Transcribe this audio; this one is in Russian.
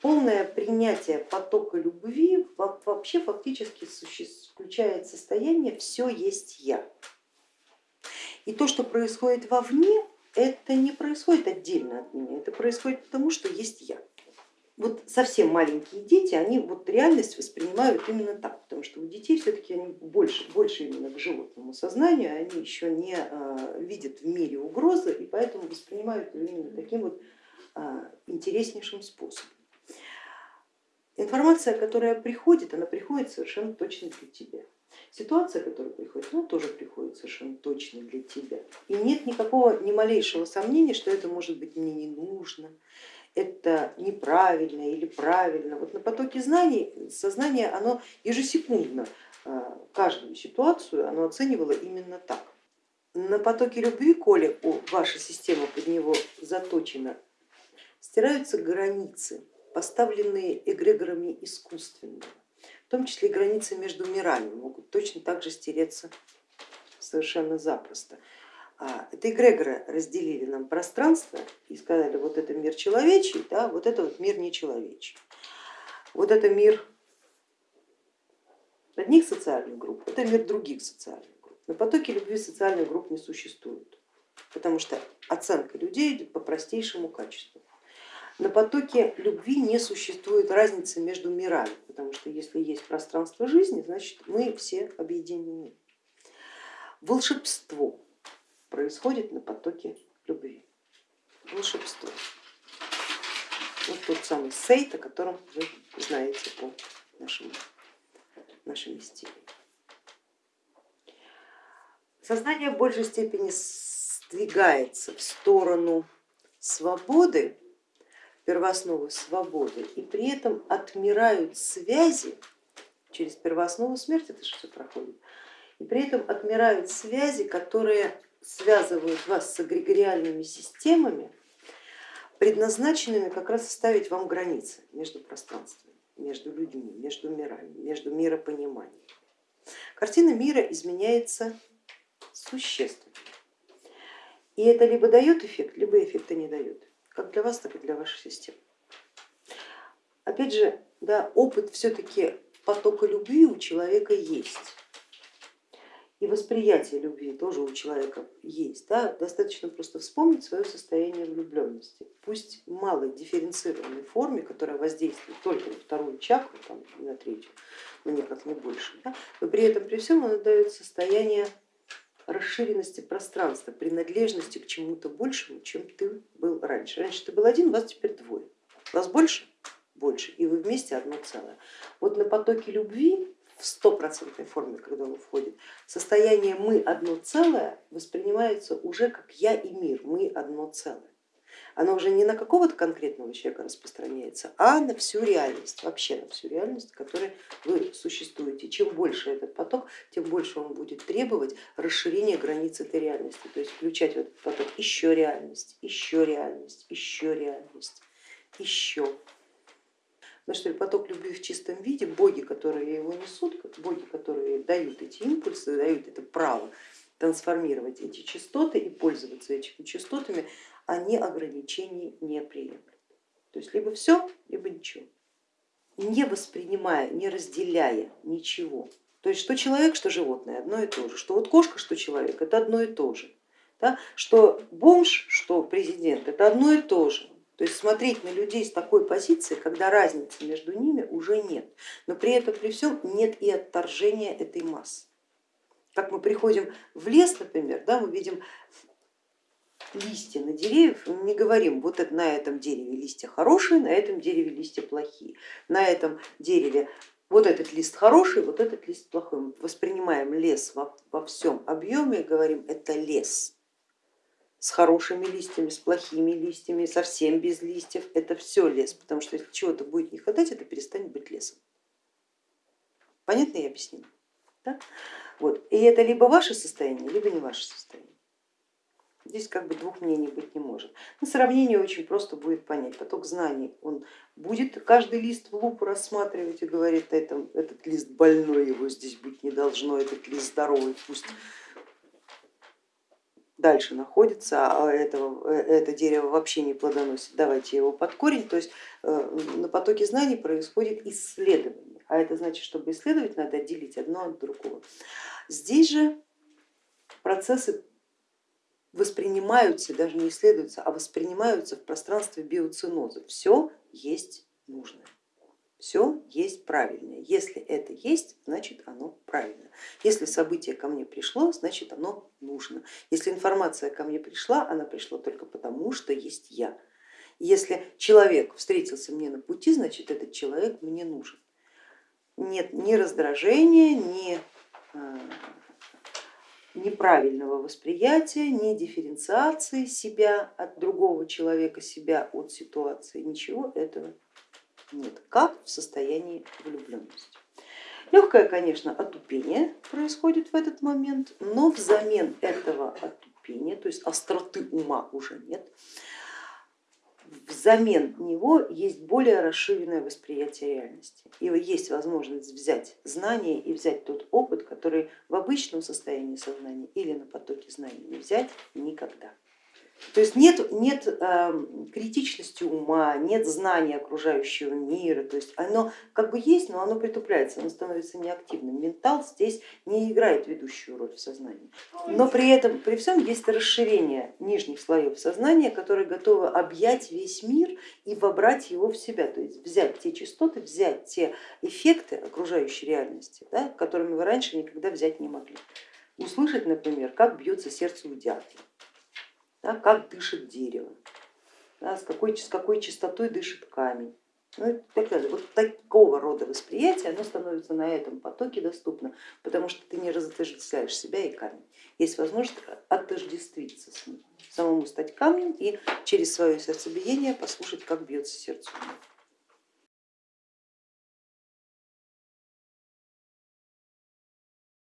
полное принятие потока любви вообще фактически включает состояние все есть я. И то, что происходит вовне, это не происходит отдельно от меня, это происходит потому, что есть я. Вот совсем маленькие дети, они вот реальность воспринимают именно так, потому что у детей все-таки они больше, больше именно к животному сознанию, они еще не а, видят в мире угрозы и поэтому воспринимают именно таким вот а, интереснейшим способом. Информация, которая приходит, она приходит совершенно точно для тебя. Ситуация, которая приходит, она тоже приходит совершенно точно для тебя. И нет никакого, ни малейшего сомнения, что это может быть мне не нужно, это неправильно или правильно. Вот на потоке знаний сознание оно ежесекундно а, каждую ситуацию оно оценивало именно так. На потоке любви, коли ваша система под него заточена, стираются границы поставленные эгрегорами искусственно, в том числе границы между мирами могут точно так же стереться совершенно запросто. А, это эгрегоры разделили нам пространство и сказали, вот это мир человечий, да, вот это вот мир нечеловечий. Вот это мир одних социальных групп, это мир других социальных групп. На потоке любви социальных групп не существует, потому что оценка людей идет по простейшему качеству. На потоке любви не существует разницы между мирами, потому что если есть пространство жизни, значит мы все объединены. Волшебство происходит на потоке любви. Волшебство. Вот тот самый сейт, о котором вы знаете по нашему, нашей мистерии. Сознание в большей степени сдвигается в сторону свободы первоосновы свободы и при этом отмирают связи через первооснову смерти, это же все проходит, и при этом отмирают связи, которые связывают вас с эгрегориальными системами, предназначенными как раз ставить вам границы между пространствами, между людьми, между мирами, между миропониманием. Картина мира изменяется существенно. И это либо дает эффект, либо эффекта не дает как для вас, так и для вашей системы. Опять же, да, опыт все-таки потока любви у человека есть. И восприятие любви тоже у человека есть. Да? Достаточно просто вспомнить свое состояние влюбленности. Пусть в малой дифференцированной форме, которая воздействует только на вторую чакру, там, на третью, но никак не больше, да? но при этом при всем она дает состояние расширенности пространства, принадлежности к чему-то большему, чем ты был раньше. Раньше ты был один, вас теперь двое. Вас больше? Больше. И вы вместе одно целое. Вот на потоке любви в стопроцентной форме, когда он входит, состояние мы одно целое воспринимается уже как я и мир, мы одно целое оно уже не на какого-то конкретного человека распространяется, а на всю реальность, вообще на всю реальность, в которой вы существуете. Чем больше этот поток, тем больше он будет требовать расширения границ этой реальности, то есть включать в этот поток еще реальность, еще реальность, еще реальность, еще. Потому что поток любви в чистом виде, боги, которые его несут, боги, которые дают эти импульсы, дают это право трансформировать эти частоты и пользоваться этими частотами, они ограничений не приемлют. То есть либо все, либо ничего, не воспринимая, не разделяя ничего. То есть что человек, что животное одно и то же, что вот кошка, что человек, это одно и то же. Да? Что бомж, что президент, это одно и то же. То есть смотреть на людей с такой позиции, когда разницы между ними уже нет, но при этом при всем нет и отторжения этой массы. Как мы приходим в лес, например, да, мы видим листья на деревьях, мы не говорим, вот это, на этом дереве листья хорошие, на этом дереве листья плохие, на этом дереве вот этот лист хороший, вот этот лист плохой. Мы воспринимаем лес во, во всем объеме и говорим, это лес с хорошими листьями, с плохими листьями, совсем без листьев, это все лес, потому что если чего-то будет не хватать, это перестанет быть лесом. Понятно я объяснила? Да? Вот. И это либо ваше состояние, либо не ваше состояние. Здесь как бы двух мнений быть не может. На сравнение очень просто будет понять. Поток знаний, он будет каждый лист в лупу рассматривать и говорит, это, этот лист больной, его здесь быть не должно, этот лист здоровый, пусть дальше находится, а этого, э, это дерево вообще не плодоносит, давайте его под корень. То есть э, на потоке знаний происходит исследование, а это значит, чтобы исследовать, надо отделить одно от другого. Здесь же процессы воспринимаются, даже не исследуются, а воспринимаются в пространстве биоциноза. Все есть нужное все есть правильное. Если это есть, значит оно правильно. Если событие ко мне пришло, значит оно нужно. Если информация ко мне пришла, она пришла только потому, что есть я. Если человек встретился мне на пути, значит этот человек мне нужен. Нет ни раздражения, ни а, неправильного восприятия, ни дифференциации себя от другого человека, себя от ситуации, ничего этого нет, как в состоянии влюбленности. Легкое, конечно, отупение происходит в этот момент, но взамен этого отупения, то есть остроты ума уже нет, взамен него есть более расширенное восприятие реальности. И есть возможность взять знания и взять тот опыт, который в обычном состоянии сознания или на потоке знаний не взять никогда. То есть нет, нет эм, критичности ума, нет знания окружающего мира, то есть оно как бы есть, но оно притупляется, оно становится неактивным. Ментал здесь не играет ведущую роль в сознании, но при этом, при всем есть расширение нижних слоев сознания, которые готовы объять весь мир и вобрать его в себя, то есть взять те частоты, взять те эффекты окружающей реальности, да, которыми вы раньше никогда взять не могли. Услышать, например, как бьется сердце у дятла да, как дышит дерево, да, с, какой, с какой частотой дышит камень. Ну так далее. Вот такого рода восприятие, оно становится на этом потоке доступно, потому что ты не разотождествляешь себя и камень. Есть возможность отождествиться с ним, самому стать камнем и через свое сердцебиение послушать, как бьется сердце.